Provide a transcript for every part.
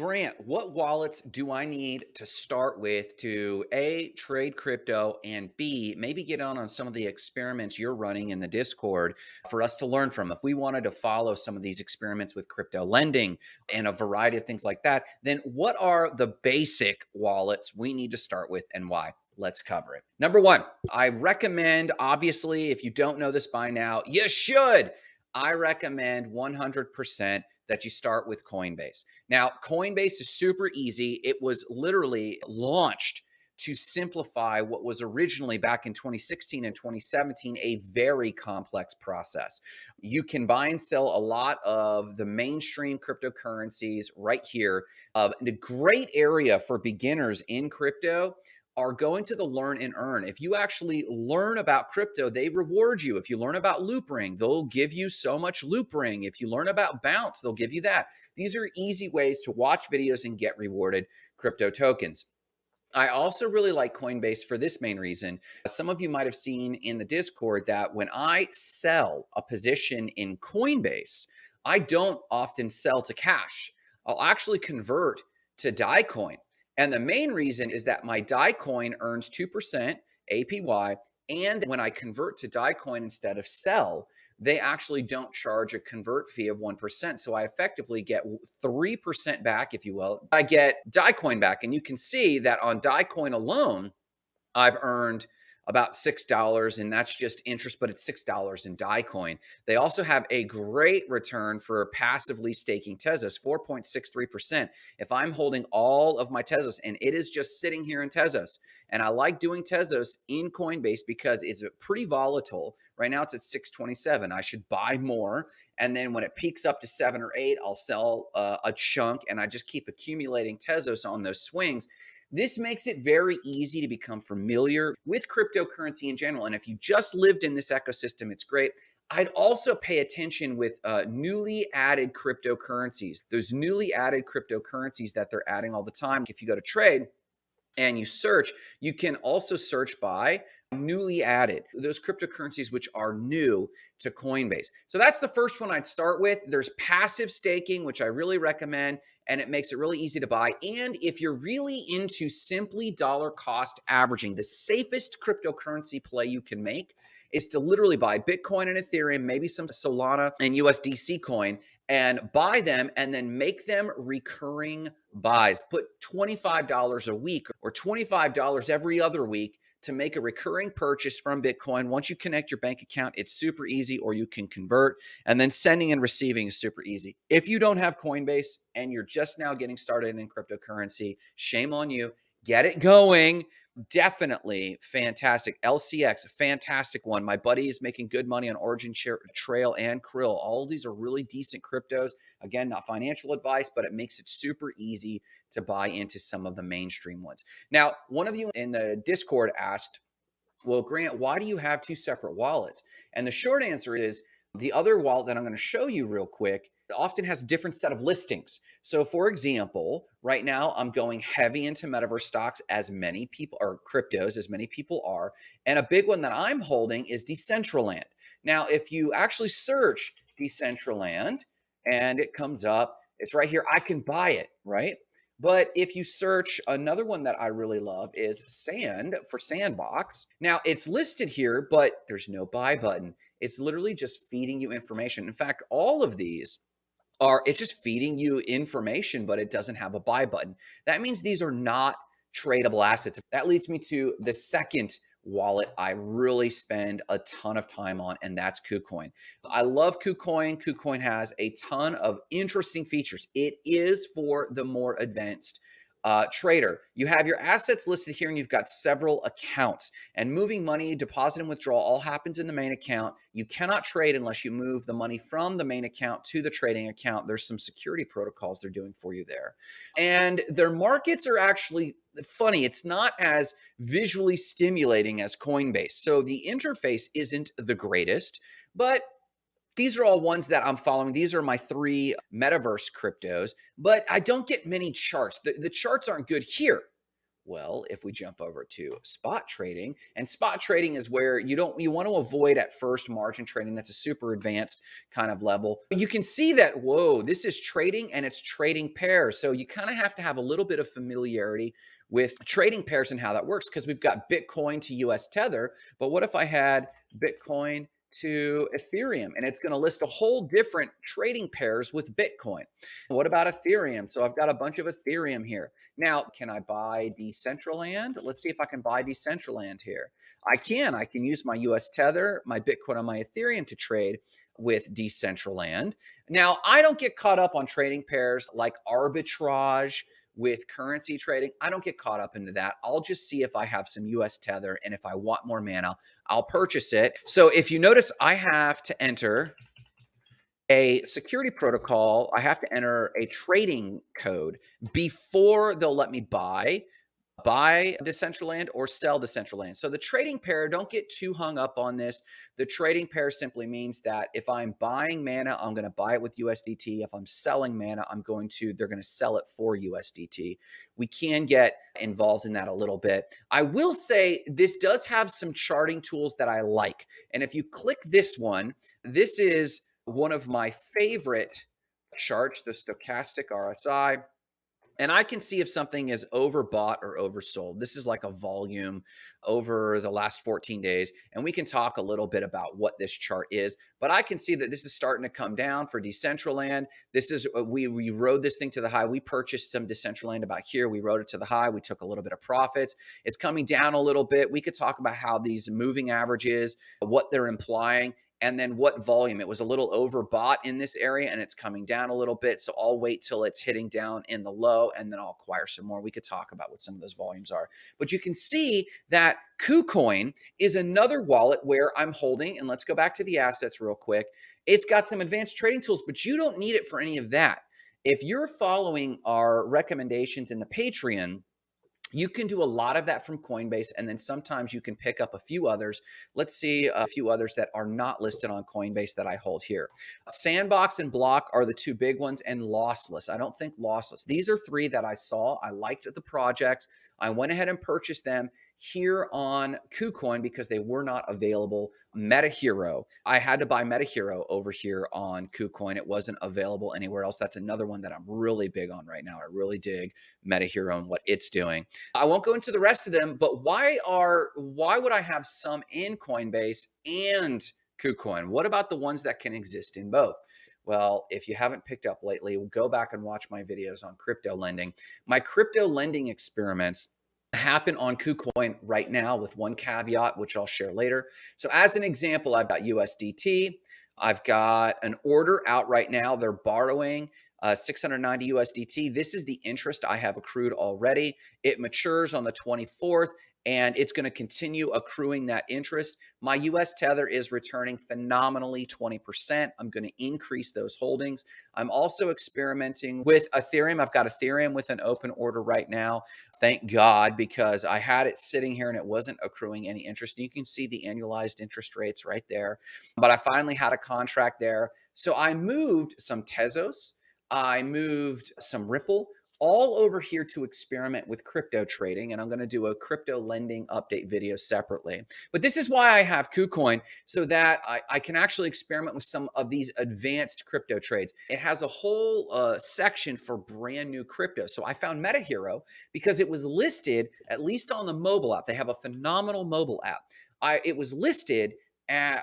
Grant, what wallets do I need to start with to A, trade crypto, and B, maybe get on on some of the experiments you're running in the Discord for us to learn from? If we wanted to follow some of these experiments with crypto lending and a variety of things like that, then what are the basic wallets we need to start with and why? Let's cover it. Number one, I recommend, obviously, if you don't know this by now, you should. I recommend 100% that you start with Coinbase. Now, Coinbase is super easy. It was literally launched to simplify what was originally back in 2016 and 2017 a very complex process. You can buy and sell a lot of the mainstream cryptocurrencies right here. Uh, a great area for beginners in crypto are going to the learn and earn. If you actually learn about crypto, they reward you. If you learn about Loopring, they'll give you so much Loopring. If you learn about Bounce, they'll give you that. These are easy ways to watch videos and get rewarded crypto tokens. I also really like Coinbase for this main reason. Some of you might have seen in the Discord that when I sell a position in Coinbase, I don't often sell to cash. I'll actually convert to DAI coin. And the main reason is that my DAI coin earns 2% APY. And when I convert to DAI coin instead of sell, they actually don't charge a convert fee of 1%. So I effectively get 3% back, if you will. I get DAI coin back. And you can see that on DAI coin alone, I've earned about $6 and that's just interest, but it's $6 in DAI coin. They also have a great return for passively staking Tezos, 4.63%. If I'm holding all of my Tezos and it is just sitting here in Tezos, and I like doing Tezos in Coinbase because it's pretty volatile. Right now it's at 627. I should buy more. And then when it peaks up to seven or eight, I'll sell uh, a chunk and I just keep accumulating Tezos on those swings. This makes it very easy to become familiar with cryptocurrency in general. And if you just lived in this ecosystem, it's great. I'd also pay attention with uh, newly added cryptocurrencies. Those newly added cryptocurrencies that they're adding all the time. If you go to trade and you search, you can also search by newly added, those cryptocurrencies which are new to Coinbase. So that's the first one I'd start with. There's passive staking, which I really recommend and it makes it really easy to buy. And if you're really into simply dollar cost averaging, the safest cryptocurrency play you can make is to literally buy Bitcoin and Ethereum, maybe some Solana and USDC coin, and buy them and then make them recurring buys. Put $25 a week or $25 every other week to make a recurring purchase from Bitcoin. Once you connect your bank account, it's super easy, or you can convert. And then sending and receiving is super easy. If you don't have Coinbase and you're just now getting started in cryptocurrency, shame on you. Get it going definitely fantastic. LCX, fantastic one. My buddy is making good money on Origin Trail and Krill. All these are really decent cryptos. Again, not financial advice, but it makes it super easy to buy into some of the mainstream ones. Now, one of you in the Discord asked, well, Grant, why do you have two separate wallets? And the short answer is the other wallet that I'm going to show you real quick often has a different set of listings. So for example, right now I'm going heavy into metaverse stocks as many people or cryptos as many people are. And a big one that I'm holding is Decentraland. Now, if you actually search Decentraland and it comes up, it's right here. I can buy it, right? But if you search another one that I really love is Sand for Sandbox. Now it's listed here, but there's no buy button. It's literally just feeding you information. In fact, all of these are, it's just feeding you information, but it doesn't have a buy button. That means these are not tradable assets. That leads me to the second wallet I really spend a ton of time on, and that's KuCoin. I love KuCoin. KuCoin has a ton of interesting features. It is for the more advanced uh, trader, you have your assets listed here and you've got several accounts and moving money, deposit and withdrawal all happens in the main account. You cannot trade unless you move the money from the main account to the trading account. There's some security protocols they're doing for you there. And their markets are actually funny. It's not as visually stimulating as Coinbase. So the interface isn't the greatest, but these are all ones that I'm following. These are my three metaverse cryptos, but I don't get many charts. The, the charts aren't good here. Well, if we jump over to spot trading, and spot trading is where you don't you want to avoid at first margin trading. That's a super advanced kind of level. You can see that whoa, this is trading and it's trading pairs. So you kind of have to have a little bit of familiarity with trading pairs and how that works because we've got Bitcoin to US Tether. But what if I had Bitcoin to Ethereum and it's going to list a whole different trading pairs with Bitcoin. What about Ethereum? So I've got a bunch of Ethereum here. Now, can I buy Decentraland? Let's see if I can buy Decentraland here. I can. I can use my US Tether, my Bitcoin, and my Ethereum to trade with Decentraland. Now, I don't get caught up on trading pairs like arbitrage with currency trading. I don't get caught up into that. I'll just see if I have some US Tether and if I want more mana, I'll purchase it. So if you notice, I have to enter a security protocol. I have to enter a trading code before they'll let me buy buy Decentraland or sell Decentraland. So the trading pair, don't get too hung up on this. The trading pair simply means that if I'm buying mana, I'm going to buy it with USDT. If I'm selling mana, I'm going to, they're going to sell it for USDT. We can get involved in that a little bit. I will say this does have some charting tools that I like. And if you click this one, this is one of my favorite charts, the stochastic RSI and I can see if something is overbought or oversold. This is like a volume over the last 14 days. And we can talk a little bit about what this chart is, but I can see that this is starting to come down for Decentraland. This is, uh, we, we rode this thing to the high. We purchased some Decentraland about here. We rode it to the high. We took a little bit of profits. It's coming down a little bit. We could talk about how these moving averages, what they're implying and then what volume. It was a little overbought in this area and it's coming down a little bit. So I'll wait till it's hitting down in the low and then I'll acquire some more. We could talk about what some of those volumes are. But you can see that KuCoin is another wallet where I'm holding, and let's go back to the assets real quick. It's got some advanced trading tools, but you don't need it for any of that. If you're following our recommendations in the Patreon, you can do a lot of that from Coinbase, and then sometimes you can pick up a few others. Let's see a few others that are not listed on Coinbase that I hold here. Sandbox and Block are the two big ones, and Lossless. I don't think Lossless. These are three that I saw. I liked the projects. I went ahead and purchased them here on KuCoin because they were not available. MetaHero, I had to buy MetaHero over here on KuCoin. It wasn't available anywhere else. That's another one that I'm really big on right now. I really dig MetaHero and what it's doing. I won't go into the rest of them, but why are why would I have some in Coinbase and KuCoin? What about the ones that can exist in both? Well, if you haven't picked up lately, go back and watch my videos on crypto lending. My crypto lending experiments happen on KuCoin right now with one caveat, which I'll share later. So as an example, I've got USDT. I've got an order out right now. They're borrowing uh, 690 USDT. This is the interest I have accrued already. It matures on the 24th and it's going to continue accruing that interest. My US Tether is returning phenomenally 20%. I'm going to increase those holdings. I'm also experimenting with Ethereum. I've got Ethereum with an open order right now. Thank God, because I had it sitting here and it wasn't accruing any interest. You can see the annualized interest rates right there. But I finally had a contract there. So I moved some Tezos. I moved some Ripple all over here to experiment with crypto trading. And I'm going to do a crypto lending update video separately. But this is why I have KuCoin so that I, I can actually experiment with some of these advanced crypto trades. It has a whole uh, section for brand new crypto. So I found MetaHero because it was listed, at least on the mobile app. They have a phenomenal mobile app. I, it was listed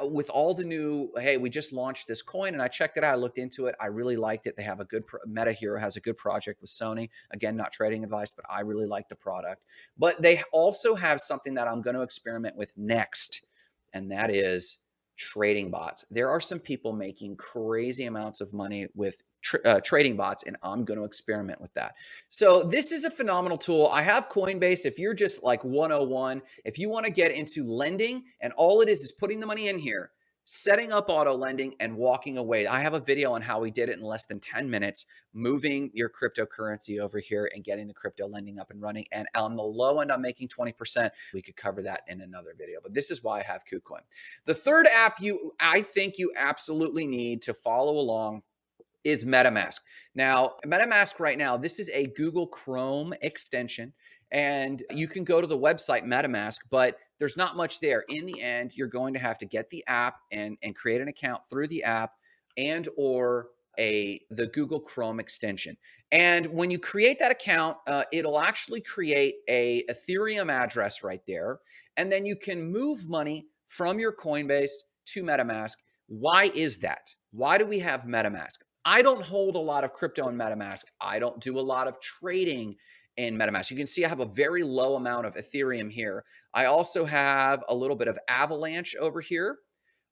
with all the new, hey, we just launched this coin and I checked it out. I looked into it. I really liked it. They have a good, Meta Hero has a good project with Sony. Again, not trading advice, but I really like the product. But they also have something that I'm going to experiment with next, and that is trading bots. There are some people making crazy amounts of money with uh, trading bots, and I'm going to experiment with that. So this is a phenomenal tool. I have Coinbase. If you're just like 101, if you want to get into lending, and all it is is putting the money in here, setting up auto lending and walking away. I have a video on how we did it in less than 10 minutes, moving your cryptocurrency over here and getting the crypto lending up and running. And on the low end, I'm making 20%. We could cover that in another video, but this is why I have KuCoin. The third app you, I think you absolutely need to follow along is MetaMask. Now, MetaMask right now, this is a Google Chrome extension, and you can go to the website MetaMask, but there's not much there. In the end, you're going to have to get the app and, and create an account through the app and or a the Google Chrome extension. And when you create that account, uh, it'll actually create a Ethereum address right there. And then you can move money from your Coinbase to MetaMask. Why is that? Why do we have MetaMask? I don't hold a lot of crypto in MetaMask. I don't do a lot of trading in MetaMask. You can see I have a very low amount of Ethereum here. I also have a little bit of Avalanche over here,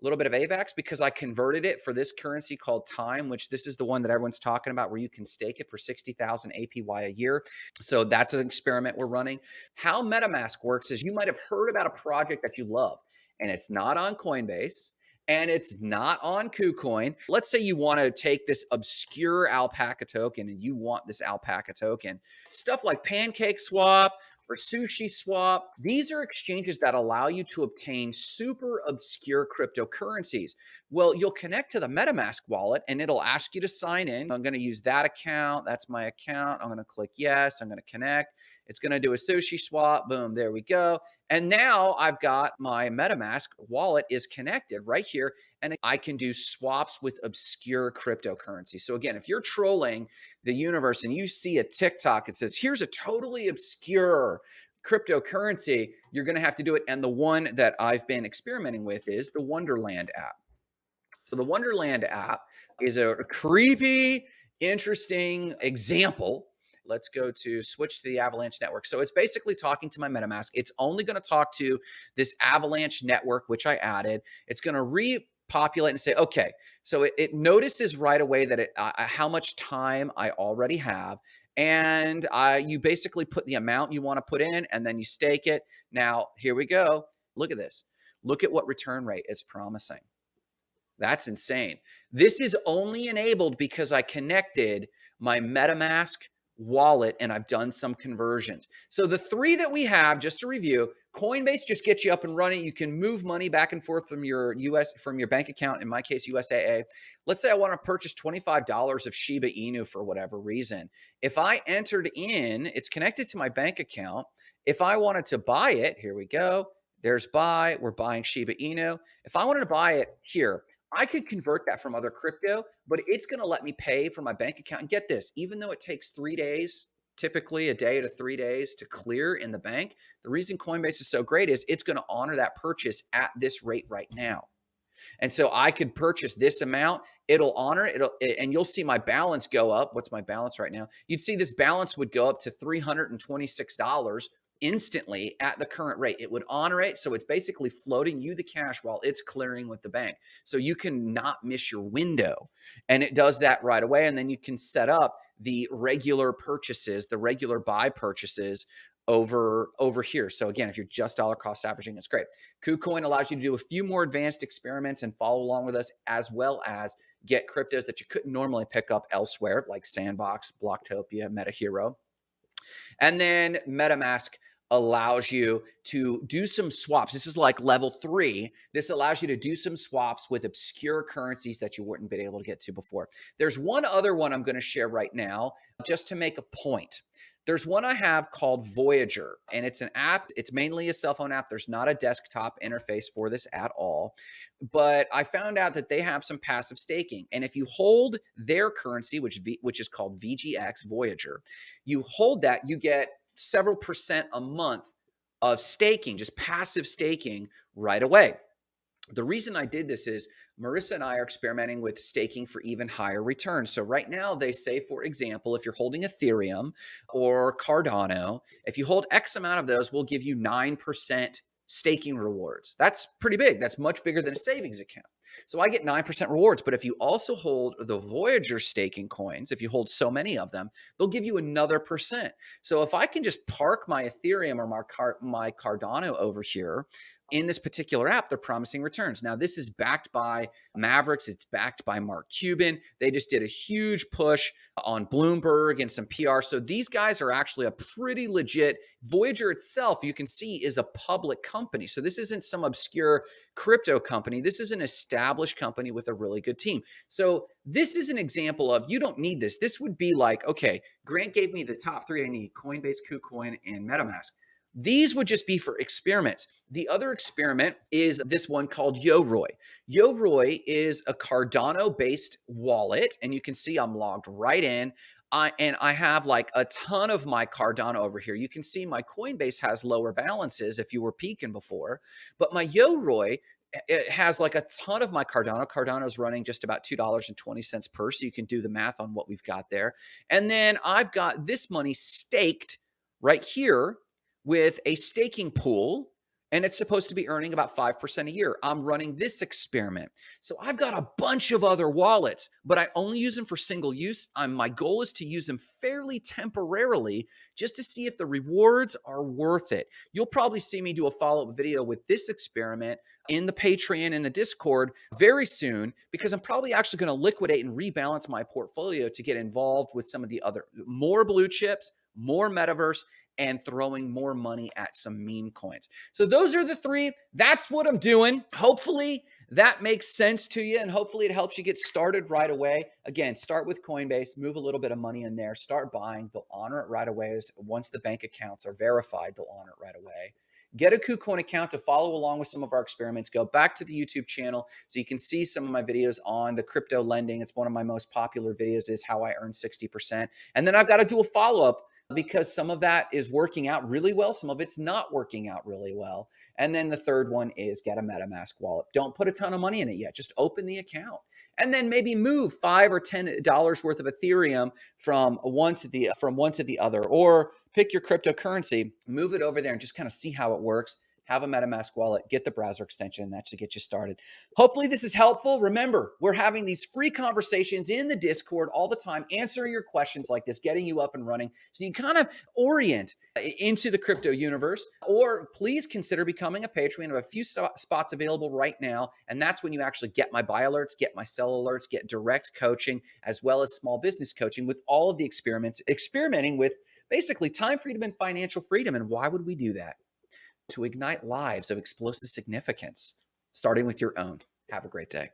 a little bit of AVAX because I converted it for this currency called Time, which this is the one that everyone's talking about where you can stake it for 60,000 APY a year. So that's an experiment we're running. How MetaMask works is you might have heard about a project that you love and it's not on Coinbase and it's not on KuCoin. Let's say you want to take this obscure alpaca token and you want this alpaca token. Stuff like Pancake Swap or Sushi Swap, these are exchanges that allow you to obtain super obscure cryptocurrencies. Well, you'll connect to the MetaMask wallet and it'll ask you to sign in. I'm going to use that account. That's my account. I'm going to click yes. I'm going to connect. It's going to do a sushi swap. Boom, there we go. And now I've got my MetaMask wallet is connected right here and I can do swaps with obscure cryptocurrency. So again, if you're trolling the universe and you see a TikTok that says, here's a totally obscure cryptocurrency, you're going to have to do it. And the one that I've been experimenting with is the Wonderland app. So the Wonderland app is a creepy, interesting example let's go to switch to the Avalanche network. So it's basically talking to my MetaMask. It's only going to talk to this Avalanche network, which I added. It's going to repopulate and say, okay, so it, it notices right away that it, uh, how much time I already have. And uh, you basically put the amount you want to put in and then you stake it. Now, here we go. Look at this. Look at what return rate it's promising. That's insane. This is only enabled because I connected my MetaMask wallet and I've done some conversions. So the three that we have, just to review, Coinbase just gets you up and running. You can move money back and forth from your US from your bank account, in my case, USAA. Let's say I want to purchase $25 of Shiba Inu for whatever reason. If I entered in, it's connected to my bank account. If I wanted to buy it, here we go. There's buy. We're buying Shiba Inu. If I wanted to buy it here, I could convert that from other crypto, but it's going to let me pay for my bank account. And get this, even though it takes three days, typically a day to three days to clear in the bank, the reason Coinbase is so great is it's going to honor that purchase at this rate right now. And so I could purchase this amount, it'll honor it, it'll, and you'll see my balance go up. What's my balance right now? You'd see this balance would go up to $326 instantly at the current rate. It would honor it. So it's basically floating you the cash while it's clearing with the bank. So you can not miss your window. And it does that right away. And then you can set up the regular purchases, the regular buy purchases over over here. So again, if you're just dollar cost averaging, it's great. KuCoin allows you to do a few more advanced experiments and follow along with us, as well as get cryptos that you couldn't normally pick up elsewhere, like Sandbox, Blocktopia, MetaHero. And then MetaMask allows you to do some swaps. This is like level three. This allows you to do some swaps with obscure currencies that you wouldn't been able to get to before. There's one other one I'm going to share right now just to make a point. There's one I have called Voyager, and it's an app. It's mainly a cell phone app. There's not a desktop interface for this at all. But I found out that they have some passive staking. And if you hold their currency, which, v, which is called VGX Voyager, you hold that, you get several percent a month of staking, just passive staking right away. The reason I did this is Marissa and I are experimenting with staking for even higher returns. So right now they say, for example, if you're holding Ethereum or Cardano, if you hold X amount of those, we'll give you 9% staking rewards. That's pretty big. That's much bigger than a savings account. So I get 9% rewards. But if you also hold the Voyager staking coins, if you hold so many of them, they'll give you another percent. So if I can just park my Ethereum or my, Car my Cardano over here, in this particular app, they're promising returns. Now, this is backed by Mavericks. It's backed by Mark Cuban. They just did a huge push on Bloomberg and some PR. So these guys are actually a pretty legit. Voyager itself, you can see, is a public company. So this isn't some obscure crypto company. This is an established company with a really good team. So this is an example of you don't need this. This would be like, okay, Grant gave me the top three I need Coinbase, KuCoin, and MetaMask. These would just be for experiments. The other experiment is this one called Yoroi. Yoroi is a Cardano based wallet, and you can see I'm logged right in. I, and I have like a ton of my Cardano over here. You can see my Coinbase has lower balances if you were peaking before, but my Yoroi it has like a ton of my Cardano. Cardano is running just about $2.20 per. So you can do the math on what we've got there. And then I've got this money staked right here with a staking pool and it's supposed to be earning about 5% a year. I'm running this experiment. So I've got a bunch of other wallets, but I only use them for single use. I'm, my goal is to use them fairly temporarily just to see if the rewards are worth it. You'll probably see me do a follow-up video with this experiment in the Patreon and the Discord very soon because I'm probably actually going to liquidate and rebalance my portfolio to get involved with some of the other more blue chips, more metaverse, and throwing more money at some meme coins. So those are the three. That's what I'm doing. Hopefully that makes sense to you and hopefully it helps you get started right away. Again, start with Coinbase, move a little bit of money in there, start buying. They'll honor it right away. Once the bank accounts are verified, they'll honor it right away. Get a KuCoin account to follow along with some of our experiments. Go back to the YouTube channel so you can see some of my videos on the crypto lending. It's one of my most popular videos is how I earn 60%. And then I've got to do a follow-up because some of that is working out really well. Some of it's not working out really well. And then the third one is get a MetaMask wallet. Don't put a ton of money in it yet. Just open the account and then maybe move five or ten dollars worth of Ethereum from one to the from one to the other, or pick your cryptocurrency, move it over there, and just kind of see how it works have a MetaMask wallet, get the browser extension, and that should get you started. Hopefully, this is helpful. Remember, we're having these free conversations in the Discord all the time, answering your questions like this, getting you up and running so you kind of orient uh, into the crypto universe. Or please consider becoming a patron. We have a few spots available right now, and that's when you actually get my buy alerts, get my sell alerts, get direct coaching, as well as small business coaching with all of the experiments, experimenting with basically time freedom and financial freedom. And why would we do that? To ignite lives of explosive significance, starting with your own. Have a great day.